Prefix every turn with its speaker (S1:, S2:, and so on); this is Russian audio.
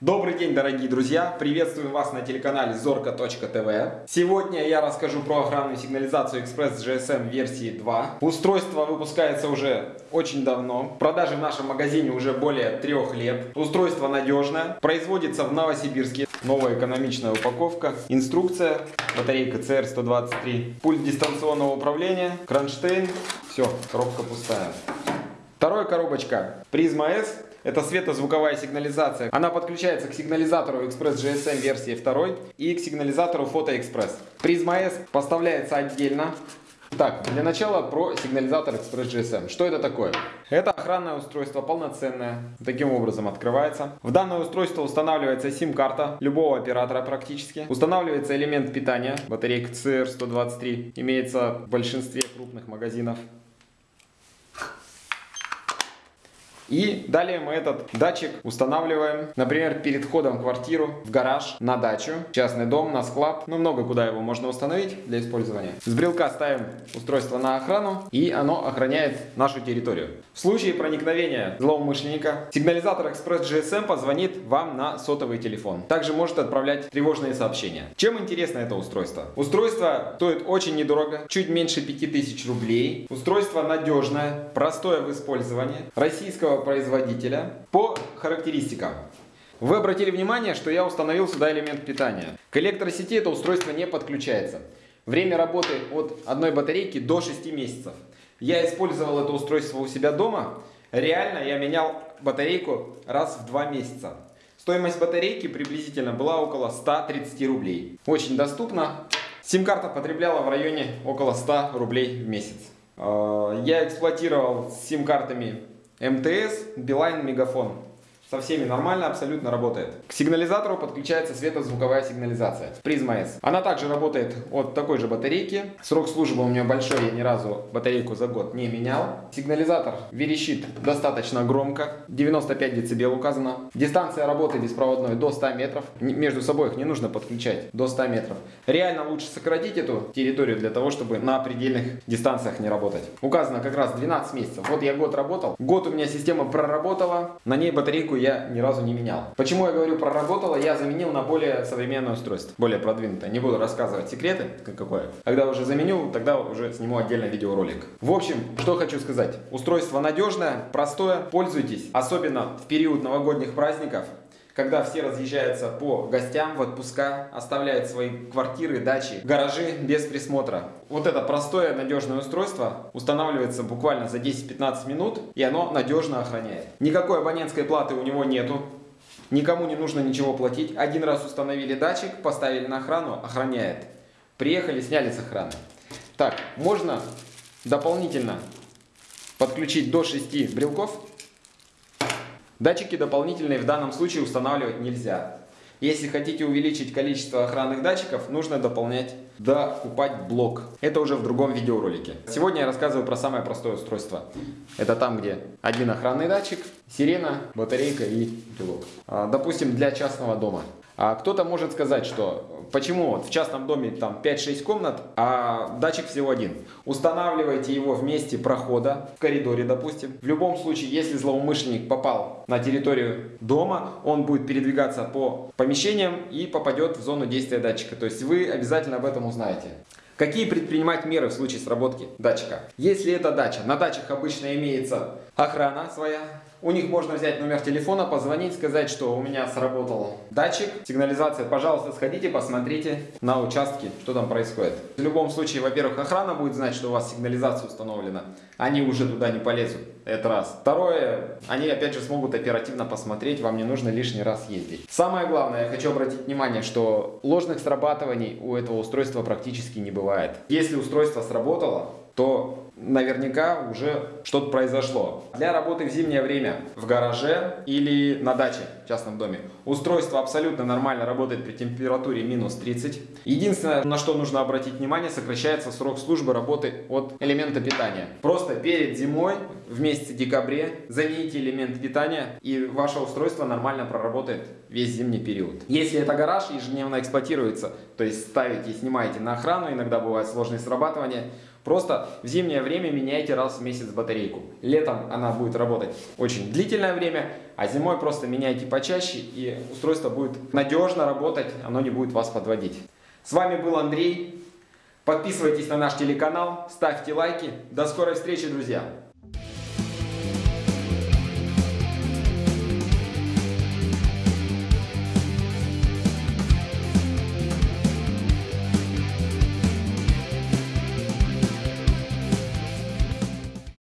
S1: Добрый день, дорогие друзья! Приветствую вас на телеканале зорка.тв. Сегодня я расскажу про охранную сигнализацию Express GSM версии 2. Устройство выпускается уже очень давно. В продаже в нашем магазине уже более трех лет. Устройство надежное. Производится в Новосибирске. Новая экономичная упаковка. Инструкция. Батарейка CR123. Пульт дистанционного управления. Кронштейн. Все, коробка пустая. Вторая коробочка. Призма S это светозвуковая сигнализация. Она подключается к сигнализатору Express GSM версии 2 и к сигнализатору Photo Express. Призма S поставляется отдельно. Так, для начала про сигнализатор Express GSM. Что это такое? Это охранное устройство полноценное. Таким образом открывается. В данное устройство устанавливается сим-карта любого оператора практически. Устанавливается элемент питания. Батарейка CR123 имеется в большинстве крупных магазинов. И далее мы этот датчик устанавливаем, например, перед входом в квартиру, в гараж, на дачу, частный дом, на склад. Ну, много куда его можно установить для использования. С брелка ставим устройство на охрану, и оно охраняет нашу территорию. В случае проникновения злоумышленника, сигнализатор Express GSM позвонит вам на сотовый телефон. Также может отправлять тревожные сообщения. Чем интересно это устройство? Устройство стоит очень недорого, чуть меньше 5000 рублей. Устройство надежное, простое в использовании, российского производителя. По характеристикам. Вы обратили внимание, что я установил сюда элемент питания. К электросети это устройство не подключается. Время работы от одной батарейки до 6 месяцев. Я использовал это устройство у себя дома. Реально я менял батарейку раз в 2 месяца. Стоимость батарейки приблизительно была около 130 рублей. Очень доступно. Сим-карта потребляла в районе около 100 рублей в месяц. Э, я эксплуатировал сим-картами МТС, Билайн, Мегафон. Со всеми нормально, абсолютно работает. К сигнализатору подключается светозвуковая сигнализация. Призма S. Она также работает от такой же батарейки. Срок службы у нее большой, я ни разу батарейку за год не менял. Сигнализатор верещит достаточно громко. 95 дБ указано. Дистанция работы беспроводной до 100 метров. Между собой их не нужно подключать до 100 метров. Реально лучше сократить эту территорию для того, чтобы на предельных дистанциях не работать. Указано как раз 12 месяцев. Вот я год работал. Год у меня система проработала. На ней батарейку я ни разу не менял. Почему я говорю проработало? Я заменил на более современное устройство, более продвинутое. Не буду рассказывать секреты, какое. Когда уже заменю, тогда уже сниму отдельно видеоролик. В общем, что хочу сказать. Устройство надежное, простое, пользуйтесь. Особенно в период новогодних праздников когда все разъезжаются по гостям в отпуска, оставляют свои квартиры, дачи, гаражи без присмотра. Вот это простое надежное устройство устанавливается буквально за 10-15 минут и оно надежно охраняет. Никакой абонентской платы у него нету. Никому не нужно ничего платить. Один раз установили датчик, поставили на охрану, охраняет. Приехали, сняли с охраны. Так, можно дополнительно подключить до 6 брелков Датчики дополнительные в данном случае устанавливать нельзя. Если хотите увеличить количество охранных датчиков, нужно дополнять, докупать блок. Это уже в другом видеоролике. Сегодня я рассказываю про самое простое устройство. Это там, где один охранный датчик, сирена, батарейка и пилот. А, допустим, для частного дома. А кто-то может сказать, что Почему вот в частном доме там 5-6 комнат, а датчик всего один? Устанавливайте его в месте прохода, в коридоре, допустим. В любом случае, если злоумышленник попал на территорию дома, он будет передвигаться по помещениям и попадет в зону действия датчика. То есть вы обязательно об этом узнаете. Какие предпринимать меры в случае сработки датчика? Если это дача, на дачах обычно имеется охрана своя, у них можно взять номер телефона, позвонить, сказать, что у меня сработал датчик, сигнализация. Пожалуйста, сходите, посмотрите на участке, что там происходит. В любом случае, во-первых, охрана будет знать, что у вас сигнализация установлена. Они уже туда не полезут. Это раз. Второе, они опять же смогут оперативно посмотреть, вам не нужно лишний раз ездить. Самое главное, я хочу обратить внимание, что ложных срабатываний у этого устройства практически не бывает. Если устройство сработало, то наверняка уже что-то произошло. Для работы в зимнее время в гараже или на даче в частном доме устройство абсолютно нормально работает при температуре минус 30. Единственное, на что нужно обратить внимание, сокращается срок службы работы от элемента питания. Просто перед зимой в месяце декабре замените элемент питания и ваше устройство нормально проработает весь зимний период. Если это гараж ежедневно эксплуатируется, то есть ставите и снимаете на охрану, иногда бывает сложные срабатывания, Просто в зимнее время меняйте раз в месяц батарейку. Летом она будет работать очень длительное время, а зимой просто меняйте почаще и устройство будет надежно работать, оно не будет вас подводить. С вами был Андрей. Подписывайтесь на наш телеканал, ставьте лайки. До скорой встречи, друзья!